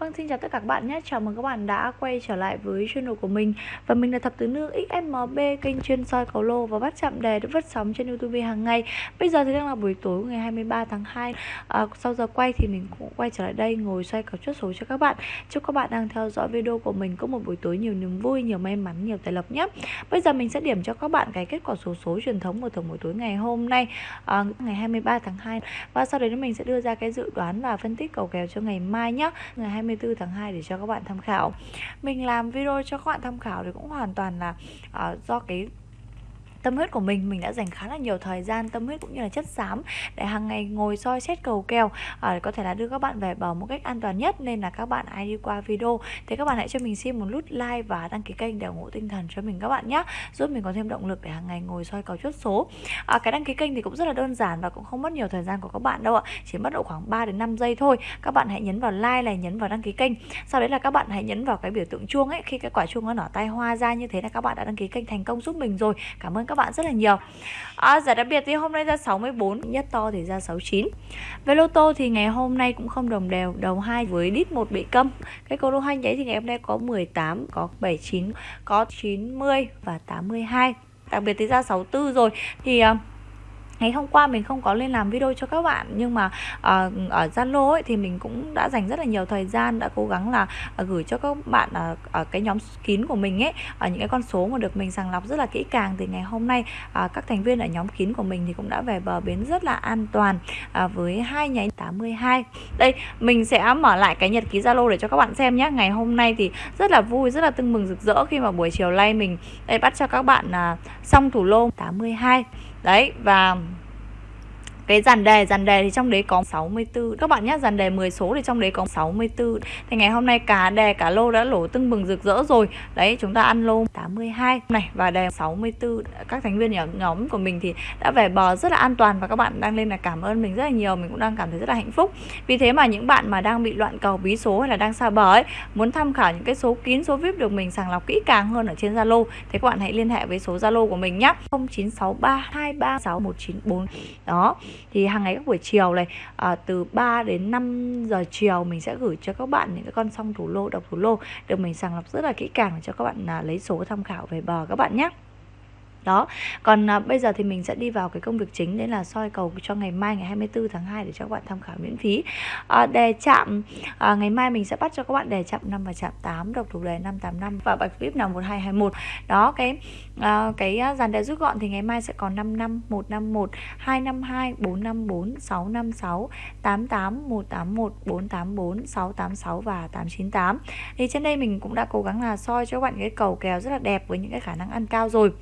Vâng, xin chào tất cả các bạn nhé. Chào mừng các bạn đã quay trở lại với channel của mình. Và mình là Thập Tứ Nương XMB, kênh chuyên soi cầu lô và bắt chạm đề được phát sóng trên YouTube hàng ngày. Bây giờ thì đang là buổi tối ngày 23 tháng 2. À, sau giờ quay thì mình cũng quay trở lại đây ngồi xoay cầu chốt số cho các bạn. Chúc các bạn đang theo dõi video của mình có một buổi tối nhiều niềm vui, nhiều may mắn, nhiều tài lộc nhé. Bây giờ mình sẽ điểm cho các bạn cái kết quả số số truyền thống của thưởng buổi tối ngày hôm nay, à, ngày 23 tháng 2. Và sau đấy mình sẽ đưa ra cái dự đoán và phân tích cầu kèo cho ngày mai nhé. Ngày 24 tháng 2 để cho các bạn tham khảo. Mình làm video cho các bạn tham khảo thì cũng hoàn toàn là uh, do cái tâm huyết của mình mình đã dành khá là nhiều thời gian tâm huyết cũng như là chất xám để hàng ngày ngồi soi xét cầu kèo à, có thể là đưa các bạn về bờ một cách an toàn nhất. Nên là các bạn ai đi qua video. Thì các bạn hãy cho mình xin một nút like và đăng ký kênh để ủng hộ tinh thần cho mình các bạn nhé giúp mình có thêm động lực để hàng ngày ngồi soi cầu chốt số. À, cái đăng ký kênh thì cũng rất là đơn giản và cũng không mất nhiều thời gian của các bạn đâu ạ. Chỉ mất độ khoảng 3 đến 5 giây thôi. Các bạn hãy nhấn vào like này nhấn vào đăng ký kênh. Sau đấy là các bạn hãy nhấn vào cái biểu tượng chuông ấy. Khi cái quả chuông nó nở tay hoa ra như thế là các bạn đã đăng ký kênh thành công giúp mình rồi. Cảm ơn các bạn rất là nhiều. À, Giải đặc biệt thì hôm nay ra 64 Nhất to thì ra 69 Về lô tô thì ngày hôm nay cũng không đồng đều Đầu 2 với đít một bị câm. Cái cầu lô hành nháy thì ngày hôm nay có 18 Có 79, có 90 và 82 Đặc biệt thì ra 64 rồi. Thì... Uh, ngày hôm qua mình không có lên làm video cho các bạn nhưng mà uh, ở Zalo ấy thì mình cũng đã dành rất là nhiều thời gian đã cố gắng là uh, gửi cho các bạn uh, ở cái nhóm kín của mình ấy ở những cái con số mà được mình sàng lọc rất là kỹ càng. Thì ngày hôm nay uh, các thành viên ở nhóm kín của mình thì cũng đã về bờ bến rất là an toàn uh, với hai nháy 82 đây mình sẽ mở lại cái nhật ký Zalo để cho các bạn xem nhé ngày hôm nay thì rất là vui rất là tưng mừng rực rỡ khi mà buổi chiều nay mình đây bắt cho các bạn uh, xong thủ lô 82 đấy và cái dàn đề dàn đề thì trong đấy có 64 các bạn nhé dàn đề 10 số thì trong đấy có 64 thì ngày hôm nay cả đề cả lô đã lỗ tưng bừng rực rỡ rồi. Đấy, chúng ta ăn lô 82 này và đề 64 các thành viên nhóm nhóm của mình thì đã về bờ rất là an toàn và các bạn đang lên là cảm ơn mình rất là nhiều. Mình cũng đang cảm thấy rất là hạnh phúc. Vì thế mà những bạn mà đang bị loạn cầu, bí số hay là đang xa bờ ấy, muốn tham khảo những cái số kín, số vip được mình sàng lọc kỹ càng hơn ở trên Zalo, thì các bạn hãy liên hệ với số Zalo của mình nhé 0963236194 đó thì hàng ngày các buổi chiều này à, từ 3 đến 5 giờ chiều mình sẽ gửi cho các bạn những cái con song thủ lô độc thủ lô được mình sàng lọc rất là kỹ càng để cho các bạn à, lấy số tham khảo về bờ các bạn nhé đó. Còn à, bây giờ thì mình sẽ đi vào cái công việc chính đấy là soi cầu cho ngày mai ngày 24 tháng 2 để cho các bạn tham khảo miễn phí. À, đề chạm à, ngày mai mình sẽ bắt cho các bạn đề chạm 5 và chạm 8 độc thủ đề 585 và bạch vip là 1221 đó cái à, cái à, dàn đề rút gọn thì ngày mai sẽ còn 55 151 252 454 656 88 181 484 686 và 898 thì trên đây mình cũng đã cố gắng là soi cho các bạn cái cầu kèo rất là đẹp với những cái khả năng ăn cao rồi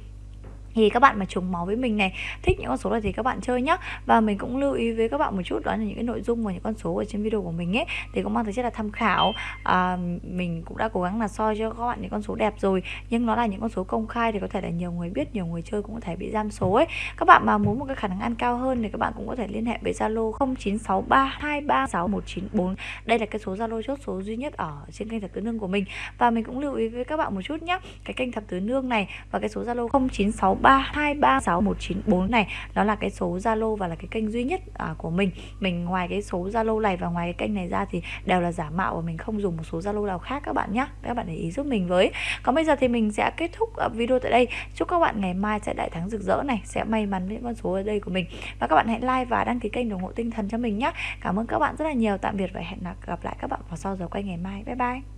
thì các bạn mà trùng máu với mình này thích những con số này thì các bạn chơi nhá. Và mình cũng lưu ý với các bạn một chút đó là những cái nội dung và những con số ở trên video của mình ấy thì cũng mang tính chất là tham khảo. À, mình cũng đã cố gắng là soi cho các bạn những con số đẹp rồi nhưng nó là những con số công khai thì có thể là nhiều người biết nhiều người chơi cũng có thể bị giam số ấy. Các bạn mà muốn một cái khả năng ăn cao hơn thì các bạn cũng có thể liên hệ với Zalo 0963236194 đây là cái số Zalo chốt số duy nhất ở trên kênh thập tứ nương của mình. Và mình cũng lưu ý với các bạn một chút nhé cái kênh thập tứ nương này và cái số Zalo 0963 3236194 này. Đó là cái số Zalo và là cái kênh duy nhất à, của mình. Mình ngoài cái số Zalo này và ngoài cái kênh này ra thì đều là giả mạo và mình không dùng một số Zalo nào khác các bạn nhé các bạn để ý giúp mình với. Còn bây giờ thì mình sẽ kết thúc à, video tại đây. Chúc các bạn ngày mai sẽ đại thắng rực rỡ này sẽ may mắn với con số ở đây của mình. Và các bạn hãy like và đăng ký kênh ủng hộ tinh thần cho mình nhé cảm ơn các bạn rất là nhiều. Tạm biệt và hẹn gặp lại các bạn vào sau giờ quay ngày mai. Bye bye.